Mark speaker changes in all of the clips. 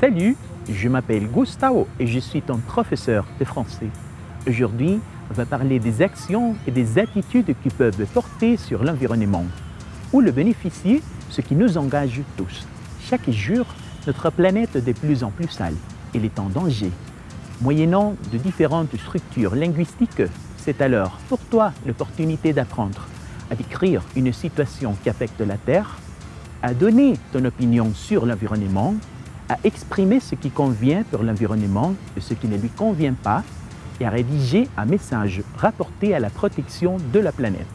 Speaker 1: Salut, je m'appelle Gustavo et je suis ton professeur de français. Aujourd'hui, on va parler des actions et des attitudes qui peuvent porter sur l'environnement ou le bénéficier, ce qui nous engage tous. Chaque jour, notre planète est de plus en plus sale. Elle est en danger. Moyennant de différentes structures linguistiques, c'est alors pour toi l'opportunité d'apprendre à décrire une situation qui affecte la Terre, à donner ton opinion sur l'environnement, à exprimer ce qui convient pour l'environnement et ce qui ne lui convient pas, et à rédiger un message rapporté à la protection de la planète.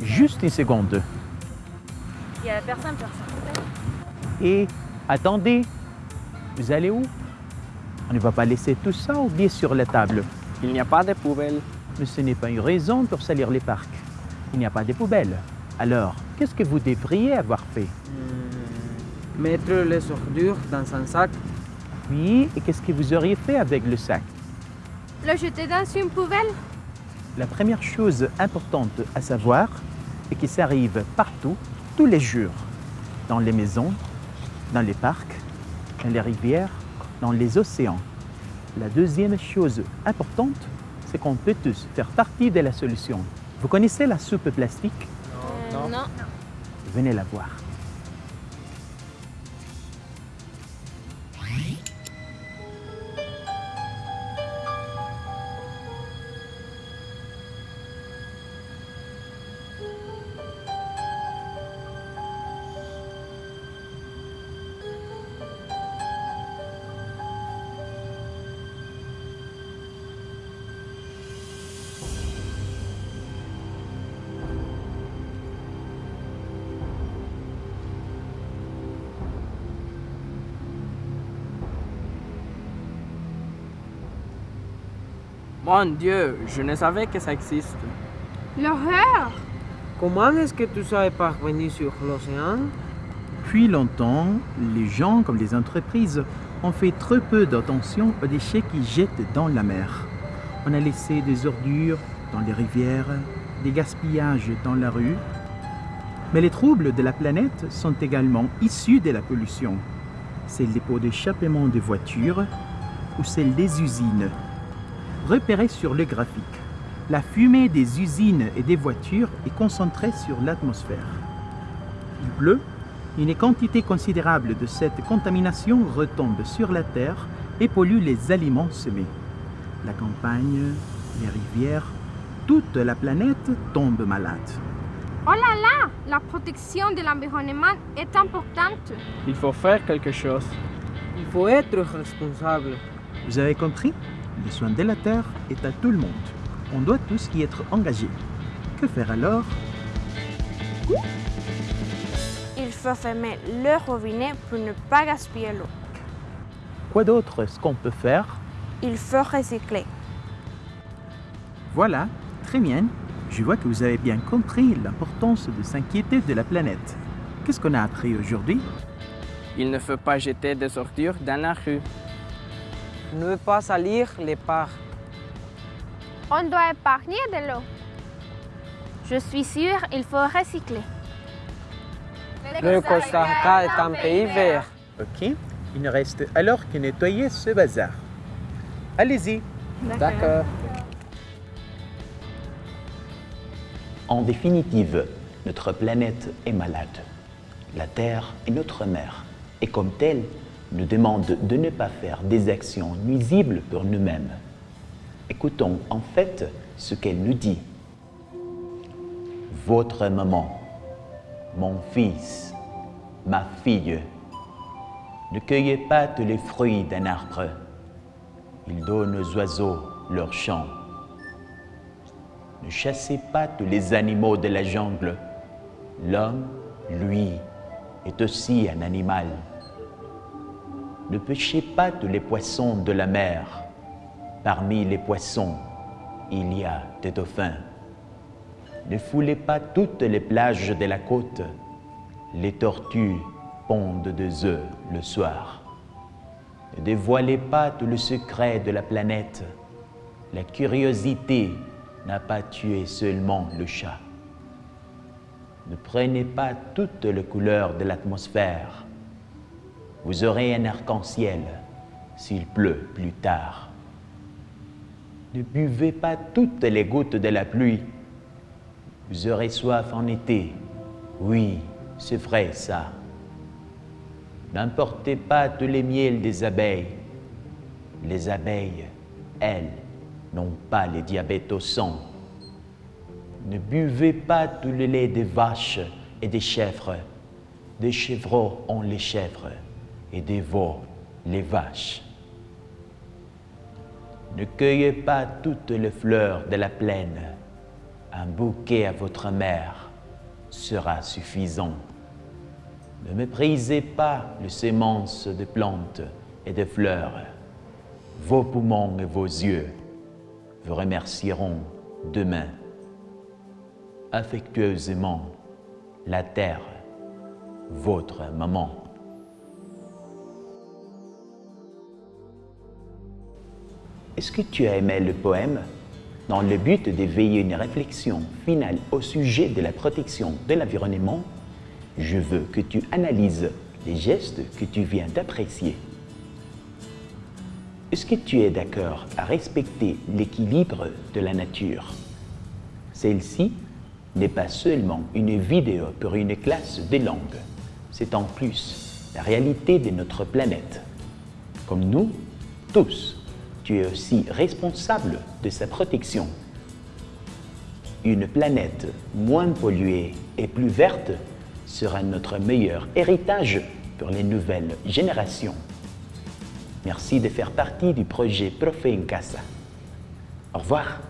Speaker 1: Juste une seconde.
Speaker 2: Il y a personne, personne.
Speaker 1: Et attendez, vous allez où? On ne va pas laisser tout ça oublié sur la table.
Speaker 3: Il n'y a pas de poubelle.
Speaker 1: Mais ce n'est pas une raison pour salir les parcs. Il n'y a pas de poubelles. Alors, qu'est-ce que vous devriez avoir fait
Speaker 3: Hmm, Mettre les ordures dans un sac.
Speaker 1: Oui, et qu'est-ce que vous auriez fait avec le sac
Speaker 2: Le jeter dans une poubelle
Speaker 1: La première chose importante à savoir est que ça arrive partout, tous les jours. Dans les maisons, dans les parcs, dans les rivières, dans les océans. La deuxième chose importante, c'est qu'on peut tous faire partie de la solution. Vous connaissez la soupe plastique?
Speaker 2: Euh, non.
Speaker 1: Venez la voir.
Speaker 3: Mon Dieu, je ne savais que ça existe.
Speaker 2: L'horreur
Speaker 3: Comment est-ce que tu es parvenu sur l'océan?
Speaker 1: Depuis longtemps, les gens comme les entreprises ont fait trop peu d'attention aux déchets qu'ils jettent dans la mer. On a laissé des ordures dans les rivières, des gaspillages dans la rue. Mais les troubles de la planète sont également issus de la pollution. C'est les pots d'échappement des voitures ou celles des usines. Repérez sur le graphique. La fumée des usines et des voitures est concentrée sur l'atmosphère. Il pleut, une quantité considérable de cette contamination retombe sur la terre et pollue les aliments semés. La campagne, les rivières, toute la planète tombe malade.
Speaker 2: Oh là là La protection de l'environnement est importante.
Speaker 3: Il faut faire quelque chose. Il faut être responsable.
Speaker 1: Vous avez compris? Le soin de la terre est à tout le monde. On doit tous y être engagés. Que faire alors?
Speaker 4: Il faut fermer le robinet pour ne pas gaspiller l'eau.
Speaker 1: Quoi d'autre est-ce qu'on peut faire?
Speaker 4: Il faut recycler.
Speaker 1: Voilà, très bien. Je vois que vous avez bien compris l'importance de s'inquiéter de la planète. Qu'est-ce qu'on a appris aujourd'hui?
Speaker 3: Il ne faut pas jeter des ordures dans la rue. Ne pas salir les parcs.
Speaker 2: On doit épargner de l'eau. Je suis sûre il faut recycler.
Speaker 3: Le Costa Rica est un pays vert.
Speaker 1: Ok, il ne reste alors que nettoyer ce bazar. Allez-y.
Speaker 3: D'accord.
Speaker 5: En définitive, notre planète est malade. La Terre est notre mère et comme telle, nous demande de ne pas faire des actions nuisibles pour nous-mêmes. Écoutons en fait ce qu'elle nous dit. Votre maman, mon fils, ma fille, ne cueillez pas tous les fruits d'un arbre. Il donne aux oiseaux leur chant. Ne chassez pas tous les animaux de la jungle. L'homme, lui, est aussi un animal. Ne pêchez pas tous les poissons de la mer. Parmi les poissons, il y a des dauphins. Ne foulez pas toutes les plages de la côte. Les tortues pondent des œufs le soir. Ne dévoilez pas tout le secret de la planète. La curiosité n'a pas tué seulement le chat.
Speaker 1: Ne prenez pas toutes les couleurs de l'atmosphère. Vous aurez un arc-en-ciel s'il pleut plus tard. Ne buvez pas toutes les gouttes de la pluie. Vous aurez soif en été. Oui, c'est vrai ça. N'importez pas tous les miels des abeilles. Les abeilles, elles, n'ont pas les diabètes au sang. Ne buvez pas tout le lait des vaches et des chèvres. Des chevreaux ont les chèvres et veaux les vaches. Ne cueillez pas toutes les fleurs de la plaine. Un bouquet à votre mère sera suffisant. Ne méprisez pas les semences de plantes et de fleurs. Vos poumons et vos yeux vous remercieront demain. Affectueusement, la terre, votre maman. Est-ce que tu as aimé le poème? Dans le but d'éveiller une réflexion finale au sujet de la protection de l'environnement, je veux que tu analyses les gestes que tu viens d'apprécier. Est-ce que tu es d'accord à respecter l'équilibre de la nature? Celle-ci n'est pas seulement une vidéo pour une classe de langue, c'est en plus la réalité de notre planète. Comme nous, tous, tu es aussi responsable de sa protection. Une planète moins polluée et plus verte sera notre meilleur héritage pour les nouvelles générations. Merci de faire partie du projet Profe Casa. Au revoir.